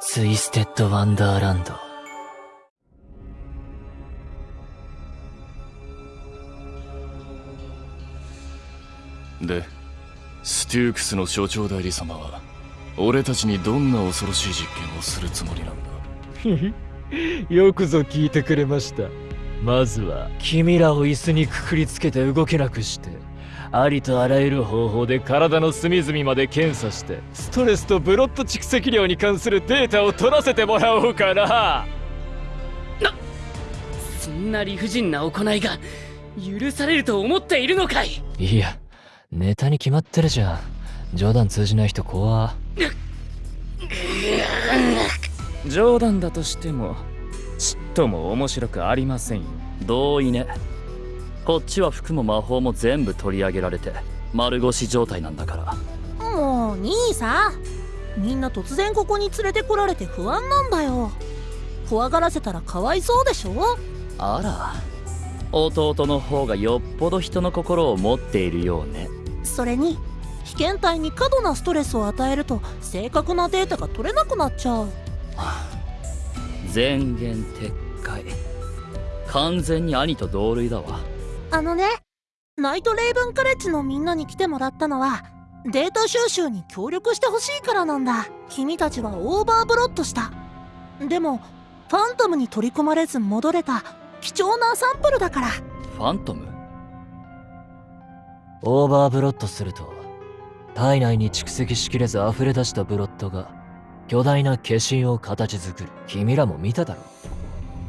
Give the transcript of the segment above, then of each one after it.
ツイステッド・ワンダーランド。でステュクスの所長代理様は俺たちにどんな恐ろしい実験をするつもりなんだ？よくぞ聞いてくれました。まずは君らを椅子にくくりつけて動けなくしてありとあらゆる方法で体の隅々まで検査してストレスとブロット蓄積量に関するデータを取らせてもらおうかな。なそんな理不尽な行いが許されると思っているのかい?いやネタに決まってるじゃん。冗談通じない人怖。冗談だとしてもちっとも面白くありませんよ。同意ねこっちは服も魔法も全部取り上げられて丸腰状態なんだから。もう兄さみんな突然ここに連れてこられて不安なんだよ。怖がらせたらかわいそうでしょ？あら。弟の方がよっぽど人の心を持っているようね。それに被験体に過度なストレスを与えると正確なデータが取れなくなっちゃう。前言撤回。完全に兄と同類だわあのねナイトレイブンカレッジのみんなに来てもらったのはデータ収集に協力してほしいからなんだ。君たちはオーバーブロットした。でもファントムに取り込まれず戻れた。貴重なサンプルだから。ファントム？オーバーブロットすると体内に蓄積しきれず溢れ出したブロットが巨大な化身を形作る。君らも見ただろう。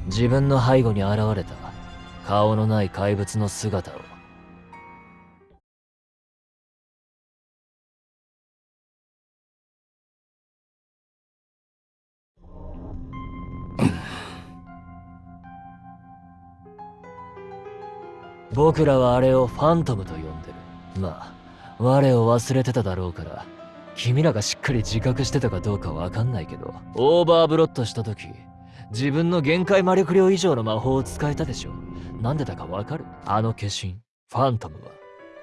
自分の背後に現れた。顔のない怪物の姿を。僕らはあれをファントムと呼んでる。まあ我を忘れてただろうから君らがしっかり自覚してたかどうかわかんないけどオーバーブロットした時自分の限界魔力量以上の魔法を使えたでしょ。なんでだかわかる？あの化身ファントムは。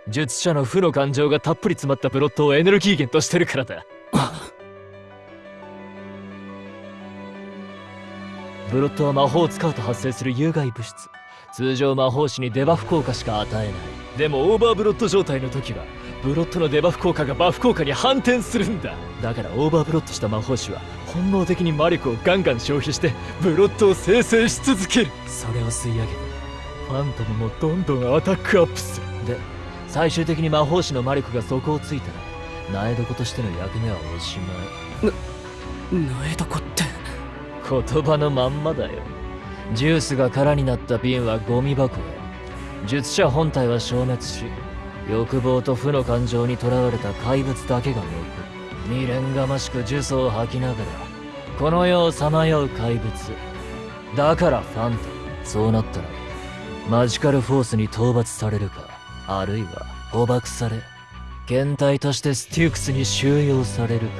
術者の負の感情がたっぷり詰まったプロットをエネルギー源としてるからだ。ブロットは魔法を使うと発生する有害物質。通常魔法師にデバフ効果しか与えない。でもオーバーブロット状態の時はブロットのデバフ効果がバフ効果に反転するんだ。だからオーバーブロットした魔法師は本能的に魔力をガンガン消費してブロットを生成し続ける。それを吸い上げてファントムもどんどんアタックアップするで最終的に魔法師の魔力が底をついたら苗床としての役目はおしまい。な苗床って。言葉のまんまだよ。ジュースが空になった瓶はゴミ箱へ。術者本体は消滅し欲望と負の感情にとらわれた怪物だけが残る未練がましく呪詛を吐きながらこの世をさまよう怪物。だからファントそうなったらマジカルフォースに討伐されるかあるいは捕獲され検体としてステュークスに収容されるか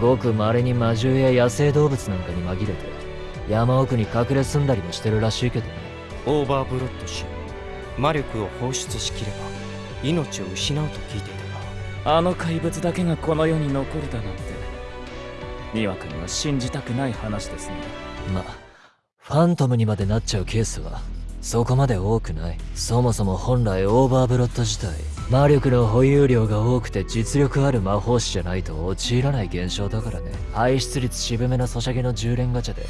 ごく稀に魔獣や野生動物なんかに紛れて山奥に隠れ住んだりもしてるらしいけどね。オーバーブロットし魔力を放出しきれば命を失うと聞いていたが。あの怪物だけがこの世に残るだなんて。にわかには信じがたい話ですね。まファントムにまでなっちゃうケースはそこまで多くない。そもそも本来オーバーブロット自体魔力の保有量が多くて実力ある魔法師じゃないと陥らない現象だからね。排出率渋めのソシャゲの10連ガチャで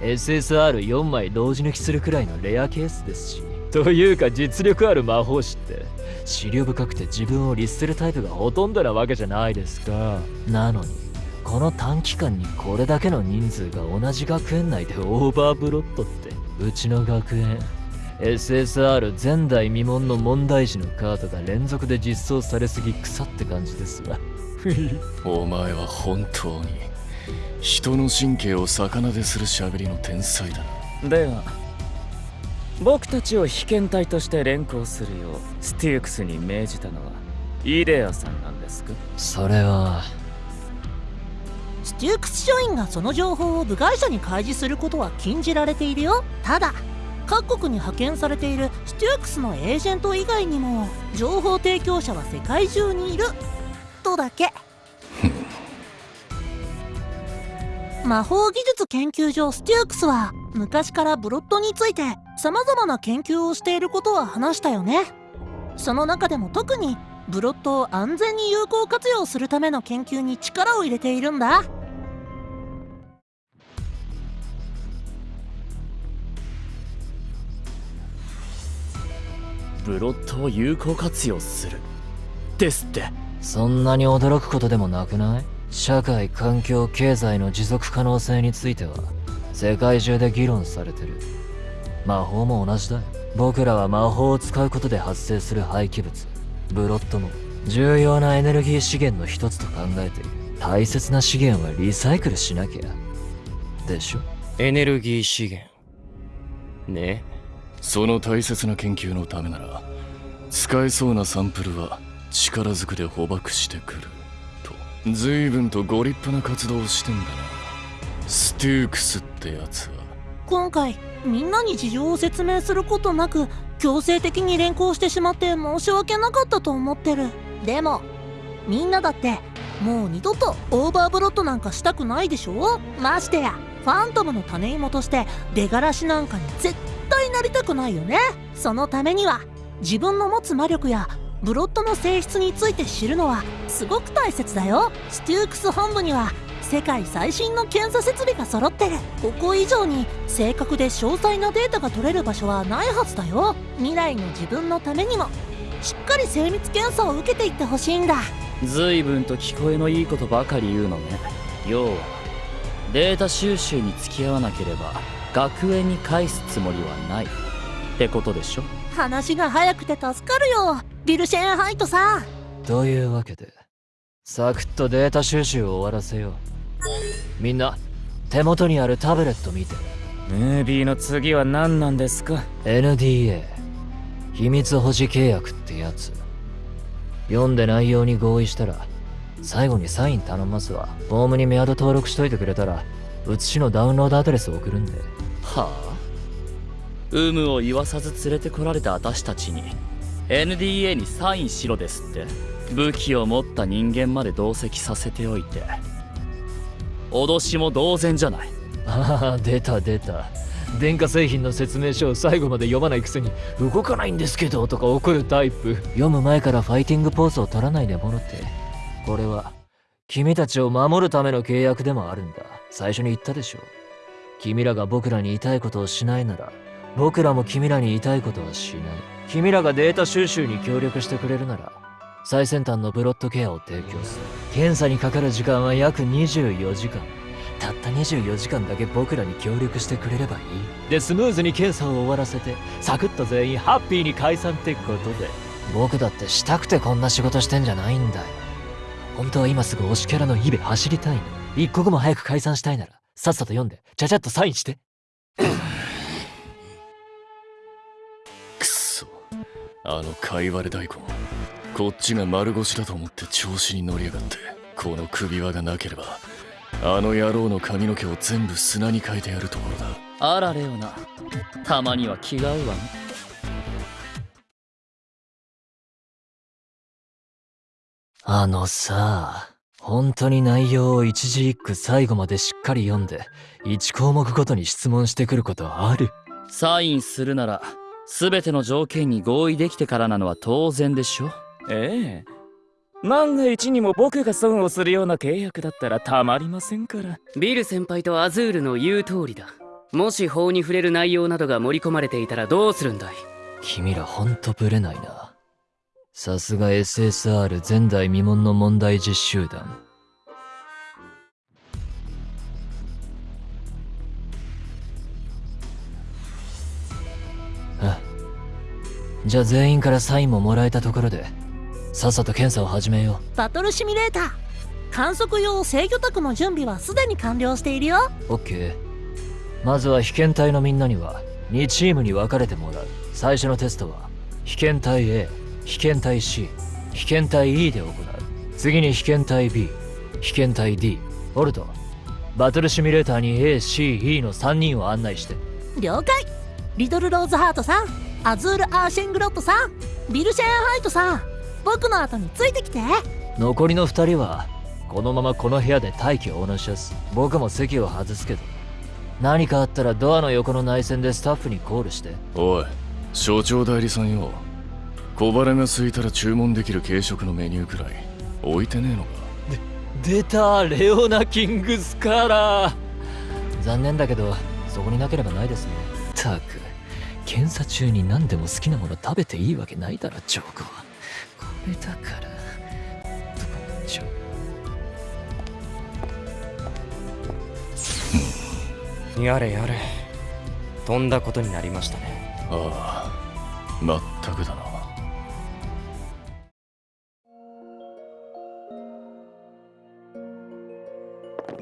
SSR4 枚同時抜きするくらいのレアケースですし。というか実力ある魔法師って思慮深くて自分を律するタイプがほとんどなわけじゃないですか。なのにこの短期間にこれだけの人数が同じ学園内でオーバーブロットってうちの学園 SSR 前代未聞の問題児のカードが連続で実装されすぎ腐って感じですわ。お前は本当に人の神経を逆なでする喋りの天才だな。では僕たちを被験体として連行するようスティークスに命じたのはイデアさんなんですか？それはステュークス署員がその情報を部外者に開示することは禁じられているよ。ただ各国に派遣されているステュークスのエージェント以外にも情報提供者は世界中にいる。とだけ。魔法技術研究所ステュークスは昔からブロッドについて様々な研究をしていることは話したよね。その中でも特にブロッドを安全に有効活用するための研究に力を入れているんだブロットを有効活用する。ですって。そんなに驚くことでもなくない？社会環境経済の持続可能性については。世界中で議論されてる。魔法も同じだよ。僕らは魔法を使うことで発生する廃棄物。ブロッドも。重要なエネルギー資源の一つと考えている。大切な資源はリサイクルしなきゃ。でしょ？エネルギー資源。ねその大切な研究のためなら使えそうなサンプルは力ずくで捕獲してくると随分とご立派な活動をしてんだな。ステュークスってやつは。今回みんなに事情を説明することなく強制的に連行してしまって申し訳なかったと思ってる。でもみんなだってもう二度とオーバーブロットなんかしたくないでしょ？ましてやファントムの種芋として出がらしなんかに絶対なりたくないよね。そのためには自分の持つ魔力やブロッドの性質について知るのはすごく大切だよ。ステュークス本部には世界最新の検査設備が揃ってる。ここ以上に正確で詳細なデータが取れる場所はないはずだよ。未来の自分のためにも。しっかり精密検査を受けていってほしいんだ。随分と聞こえのいいことばかり言うのね要はデータ収集に付き合わなければ学園に返すつもりはない。ってことでしょ？話が早くて助かるよ。ビルシェーンハイトさん。というわけでサクッとデータ収集を終わらせよう。みんな手元にあるタブレット見て。ムービーの次は何なんですか？NDA 秘密保持契約ってやつ。読んで内容に合意したら最後にサイン頼ますわ。フォームにメアド登録しといてくれたら写しのダウンロードアドレス送るんではあ？有無を言わさず連れてこられた私たちに NDA にサインしろですって武器を持った人間まで同席させておいて脅しも同然じゃない。ああ出た出た。電化製品の説明書を最後まで読まないくせに動かないんですけどとか怒るタイプ。読む前からファイティングポーズを取らないでもろって。これは君たちを守るための契約でもあるんだ。最初に言ったでしょ君らが僕らに言いたいことをしないなら僕らも君らに言いたいことはしない。君らがデータ収集に協力してくれるなら最先端のブロッドケアを提供する。検査にかかる時間は約24時間。たった24時間だけ僕らに協力してくれればいい。でスムーズに検査を終わらせてサクッと全員ハッピーに解散ってことで。僕だってしたくてこんな仕事してんじゃないんだよ。本当は今すぐ推しキャラのイベ走りたいの。一刻も早く解散したいならさっさと読んでちゃちゃっとサインして。くっそ。あのかいわれ大根。こっちが丸腰だと思って調子に乗りやがって。この首輪がなければあの野郎の髪の毛を全部砂に変えてやるところだ。あらレオナたまには気が合うわね。あのさ本当に内容を一字一句最後までしっかり読んで1項目ごとに質問してくることある。サインするなら全ての条件に合意できてからなのは当然でしょ。ええ。万が一にも僕が損をするような契約だったらたまりませんから。ビル先輩とアズールの言う通りだ。もし法に触れる内容などが盛り込まれていたらどうするんだい？君らほんとブレないなさすが SSR 前代未聞の問題実習団。あじゃあ全員からサインももらえたところでさっさと検査を始めよバトルシミュレーター観測用制御卓の準備はすでに完了しているよ。う OK まずは被験体のみんなには2チームに分かれてもらう。最初のテストは被験体 A 被験体 C 被験体 E で行う。次に被験体 B 被験体 D オルトバトルシミュレーターに ACE の3人を案内して。了解。リドルローズハートさんアズール・アーシェングロットさんビルシェーンハイトさん僕の後についてきて。残りの2人はこのままこの部屋で待機を同じやす。僕も席を外すけど。何かあったらドアの横の内線でスタッフにコールして。おい所長代理さんよ小腹が空いたら注文できる軽食のメニューくらい置いてねえのか？出たレオナ・キングスカーラー残念だけどそこになければないですね。たく検査中に何でも好きなもの食べていいわけないだろジョーコは。これだから。ちょやれやれ。とんだことになりましたね。ああまったくだな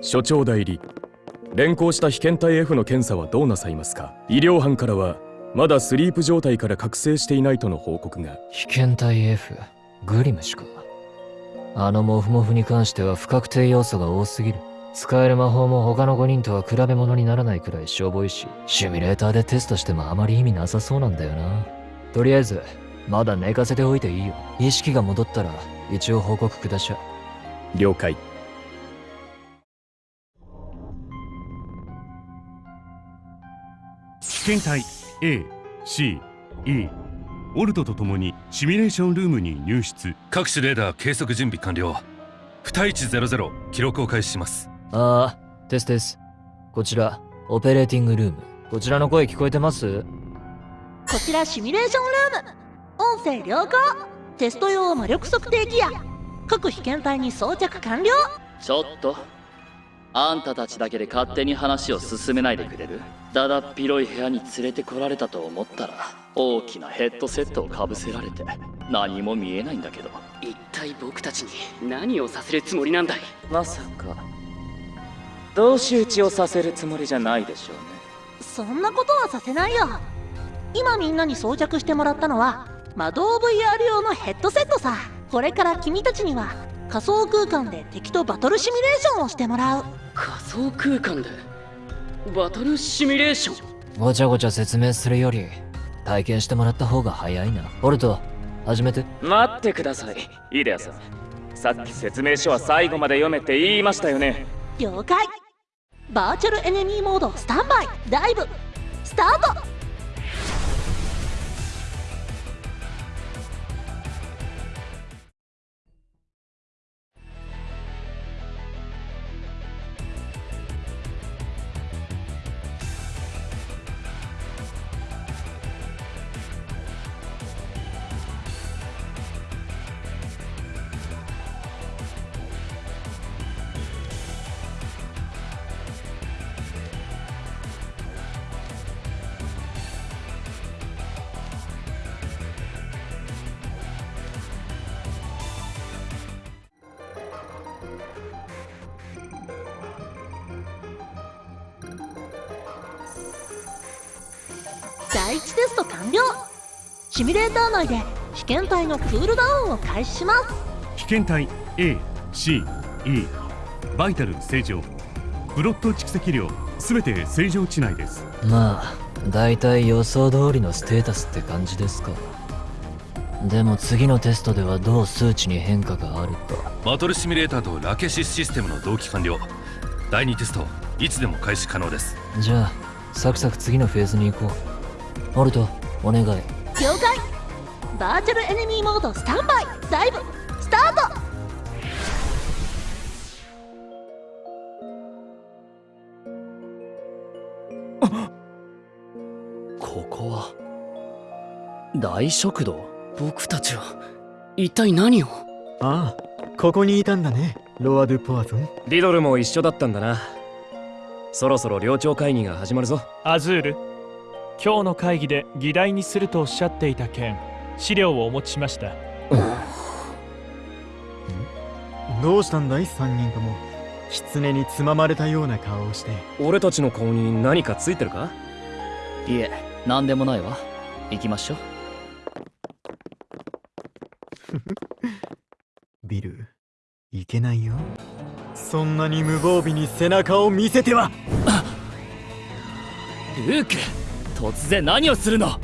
所長代理。連行した被験体 F の検査はどうなさいますか？医療班からはまだスリープ状態から覚醒していないとの報告が。被験体 F グリムしか。あのモフモフに関しては不確定要素が多すぎる。使える魔法も他の5人とは比べ物にならないくらいしょぼいしシミュレーターでテストしてもあまり意味なさそうなんだよな。とりあえずまだ寝かせておいていいよ。意識が戻ったら一応報告くだしゃ。了解被験体 A、C、E オルトと共にシミュレーションルームに入室。各種レーダー計測準備完了。2100記録を開始します。ああテステス。こちらオペレーティングルーム。こちらの声聞こえてます？こちらシミュレーションルーム。音声良好。テスト用魔力測定ギア。各被験体に装着完了。ちょっとあんたたちだけで勝手に話を進めないでくれる？だだっ広い部屋に連れてこられたと思ったら大きなヘッドセットをかぶせられて何も見えないんだけど。一体僕たちに何をさせるつもりなんだい？まさか同士討ちをさせるつもりじゃないでしょうね。そんなことはさせないよ。今みんなに装着してもらったのは魔導 VR 用のヘッドセットさ。これから君たちには仮想空間で敵とバトルシミュレーションをしてもらう。仮想空間で？バトルシミュレーション？ごちゃごちゃ説明するより体験してもらった方が早いな。オルト始めて。待ってください。イデアさん。さっき説明書は最後まで読めって言いましたよね。了解。バーチャルエネミーモードスタンバイ。ダイブ。スタートテスト完了。シミュレーター内で被験体のクールダウンを開始します。被験体 A、C、E バイタル正常。ブロット蓄積量すべて正常値内です。まあ大体予想通りのステータスって感じですか。でも次のテストではどう数値に変化があるかバトルシミュレーターとラケシスシステムの同期完了。第2テストいつでも開始可能です。じゃあサクサク次のフェーズに行こうオルトお願い。了解。バーチャルエネミーモードスタンバイ。ダイブスタート。ここは大食堂？僕たちは一体何を？ああここにいたんだねロア・ドゥ・ポワゾン。リドルも一緒だったんだな。そろそろ寮長会議が始まるぞ。アズール今日の会議で議題にするとおっしゃっていた件資料をお持ちしました。どうしたんだい？3人とも。狐につままれたような顔をして。俺たちの顔に何かついてるか？いえ何でもないわ。行きましょう。ビルいけないよ。そんなに無防備に背中を見せては。ルーク突然何をするの？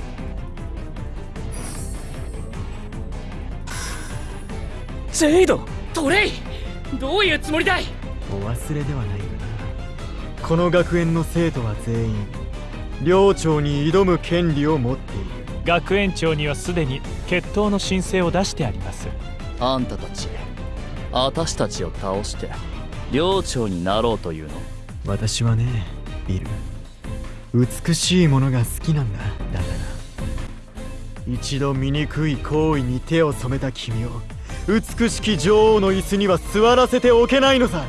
ジェイドトレイどういうつもりだい？お忘れではないよな。この学園の生徒は全員寮長に挑む権利を持っている。学園長にはすでに決闘の申請を出してあります。あんたたち私たちを倒して寮長になろうというの？私はねビル美しいものが好きなんだ。だから一度醜い行為に手を染めた君を美しき女王の椅子には座らせておけないのさ。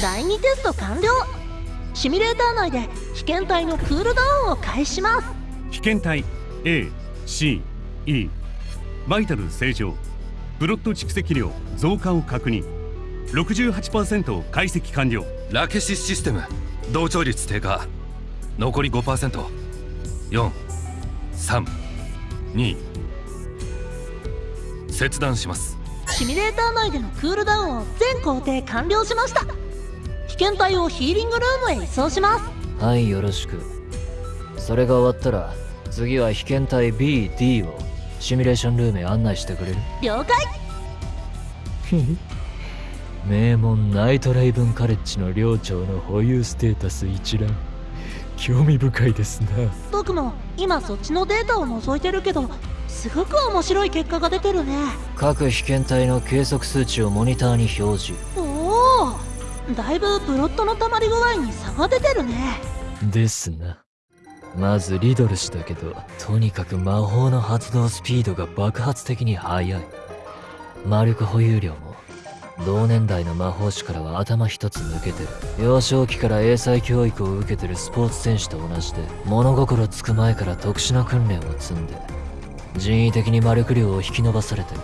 第2テスト完了。シミュレーター内で被験体のクールダウンを開始します。被験体 A、C、E バイタル正常。プロット蓄積量増加を確認。68%解析完了。ラケシスシステム。同調率低下。残り 5%432 切断します。シミュレーター内でのクールダウンを全工程完了しました被験体をヒーリングルームへ移送します。はいよろしく。それが終わったら次は被験体 BD をシミュレーションルームへ案内してくれる。了解名門ナイトレイブンカレッジの寮長の保有ステータス一覧。興味深いですな。僕も今そっちのデータを覗いてるけどすごく面白い結果が出てるね。各被験体の計測数値をモニターに表示だいぶブロットの溜まり具合に差が出てるね。ですな。まずリドル氏だけどとにかく魔法の発動スピードが爆発的に速い。魔力保有量も同年代の魔法師からは頭一つ抜けてる。幼少期から英才教育を受けてるスポーツ選手と同じで物心つく前から特殊な訓練を積んで人為的に魔力量を引き伸ばされてる。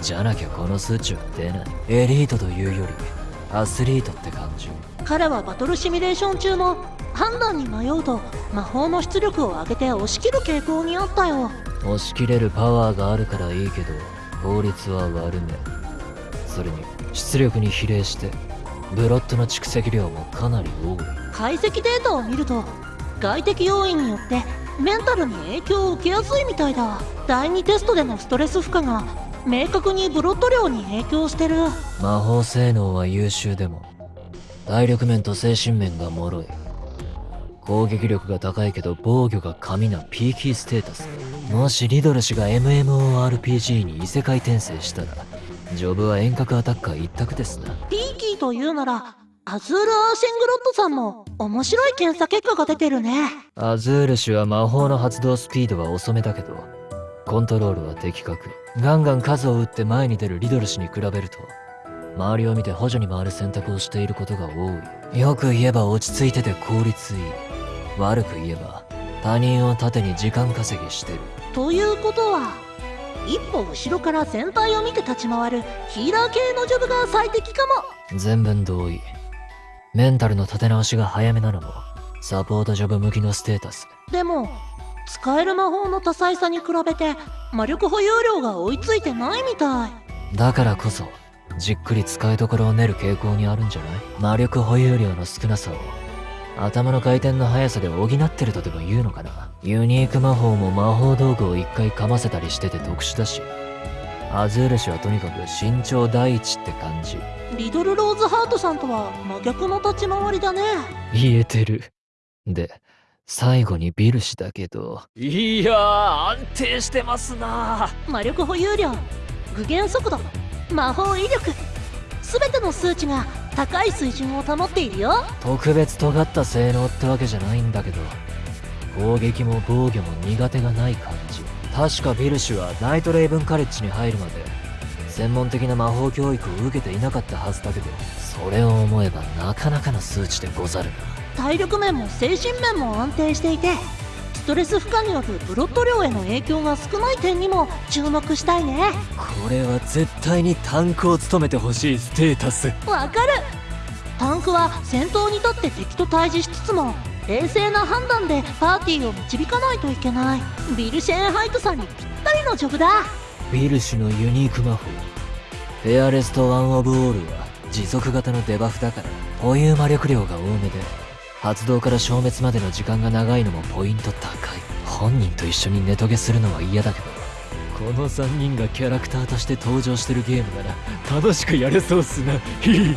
じゃなきゃこの数値は出ない。エリートというよりアスリートって感じ彼はバトルシミュレーション中も判断に迷うと魔法の出力を上げて押し切る傾向にあったよ。押し切れるパワーがあるからいいけど効率は悪め。それに出力に比例してブロットの蓄積量もかなり多い。解析データを見ると外的要因によってメンタルに影響を受けやすいみたいだ。第2テストでのストレス負荷が明確にブロット量に影響してる。魔法性能は優秀でも体力面と精神面が脆い。攻撃力が高いけど防御が神なピーキーステータス。もしリドル氏が MMORPG に異世界転生したらジョブは遠隔アタッカー一択ですな。ピーキーというならアズール・アーシェングロットさんも面白い検査結果が出てるね。アズール氏は魔法の発動スピードは遅めだけどコントロールは的確ガンガン数を打って前に出るリドル氏に比べると周りを見て補助に回る選択をしていることが多い。よく言えば落ち着いてて効率いい。悪く言えば他人を盾に時間稼ぎしてる。ということは一歩後ろから全体を見て立ち回るヒーラー系のジョブが最適かも。全文同意。メンタルの立て直しが早めなのもサポートジョブ向きのステータス。でも使える魔法の多彩さに比べて魔力保有量が追いついてないみたい。だからこそじっくり使いどころを練る傾向にあるんじゃない？魔力保有量の少なさを。頭の回転の速さで補ってるとでも言うのかな？ユニーク魔法も魔法道具を一回噛ませたりしてて特殊だし。アズール氏はとにかく身長第一って感じ。リドル・ローズハートさんとは真逆の立ち回りだね。言えてる。で最後にビル氏だけど。いやー安定してますな。魔力保有量具現速度魔法威力。全ての数値が高い水準を保っているよ。特別尖った性能ってわけじゃないんだけど。攻撃も防御も苦手がない感じ。確かビル氏はナイトレイブンカレッジに入るまで専門的な魔法教育を受けていなかったはずだけどそれを思えばなかなかの数値でござるな体力面も精神面も安定していてストレス負荷によるブロット量への影響が少ない点にも注目したいね。これは絶対にタンクを務めてほしいステータス。わかる。タンクは戦闘に立って敵と対峙しつつも冷静な判断でパーティーを導かないといけない。ヴィル・シェーンハイトさんにぴったりのジョブだ。ヴィル氏のユニーク魔法。フェアレスト・ワン・オブ・オールは持続型のデバフだから保有魔力量が多めで発動から消滅までの時間が長いのもポイント高い。本人と一緒にネトゲするのは嫌だけどこの3人がキャラクターとして登場してるゲームなら楽しくやれそうっすな。ヒヒ